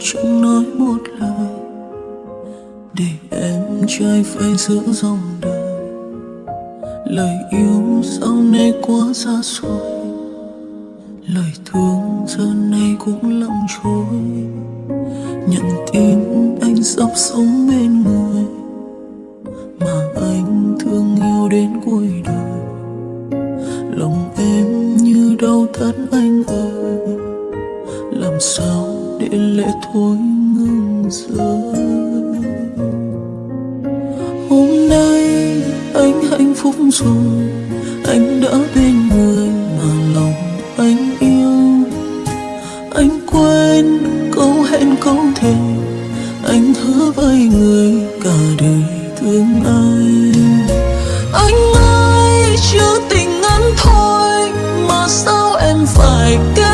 chẳng nói một lời để em trai phải giữ dòng đời. Lời yêu sau này quá xa xôi, lời thương giờ này cũng lặng trôi nhận tin anh sắp sống bên người, mà anh thương yêu đến cuối đời. Lòng em như đau thắt anh ơi, làm sao để lệ thôi ngừng rơi hôm nay anh hạnh phúc rồi, anh đã bên người mà lòng anh yêu. Anh quên câu hẹn câu thề, anh hứa với người cả đời thương anh anh ơi, chưa tình ngắn thôi, mà sao em phải kết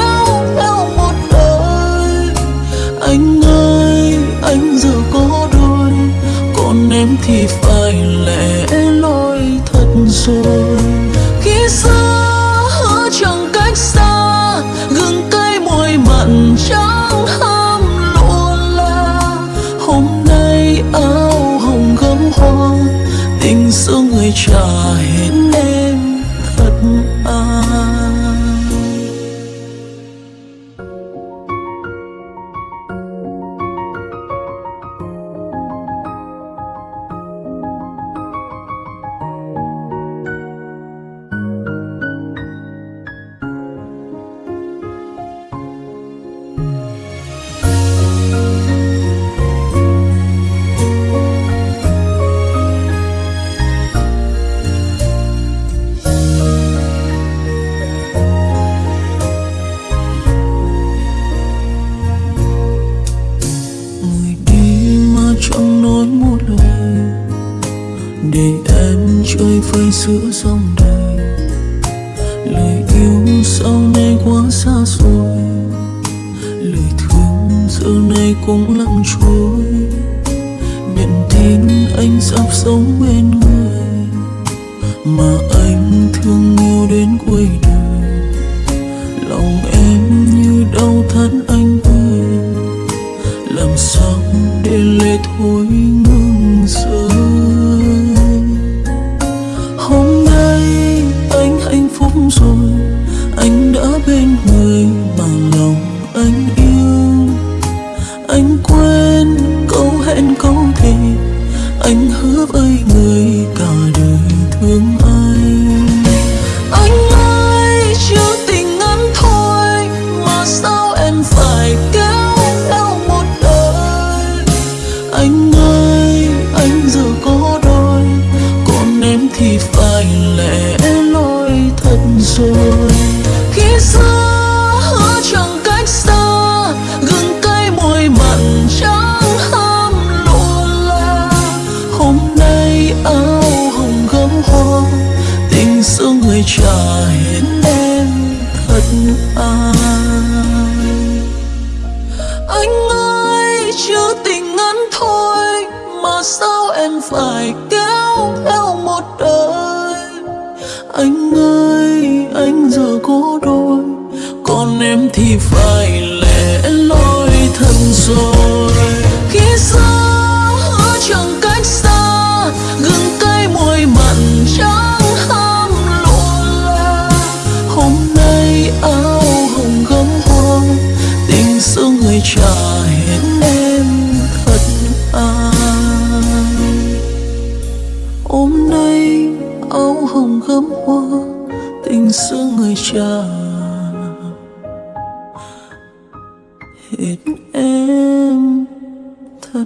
trôi phơi giữa dòng đời. Lời yêu sau này quá xa xôi. Lời thương giờ này cũng lặng trôi. Nhận tin anh sắp sống bên người. Mà anh thương yêu đến cuối đời. Lòng em như đau thắt anh ơi làm sao để lệ thôi anh đã bên người mà lòng anh yêu. Anh quên câu hẹn câu thề anh hứa với người cả đời thương rồi khi xưa hứa chẳng cách xa gừng cay môi mặn trắng ham luôn là hôm nay áo hồng gấm hoa tình xưa người trả hiến em thật ai anh ơi chưa tình ngắn thôi mà sao em phải kéo theo một đời anh ơi có đôi, còn em thì phải lẻ loi thân rồi. Khi xa ở chẳng cách xa, gừng cay môi mặn trắng ham luôn là hôm nay áo hồng gấm hoa tình xưa người trả hết em thật ai. Hôm nay áo hồng gấm hoa xưa người hết em thật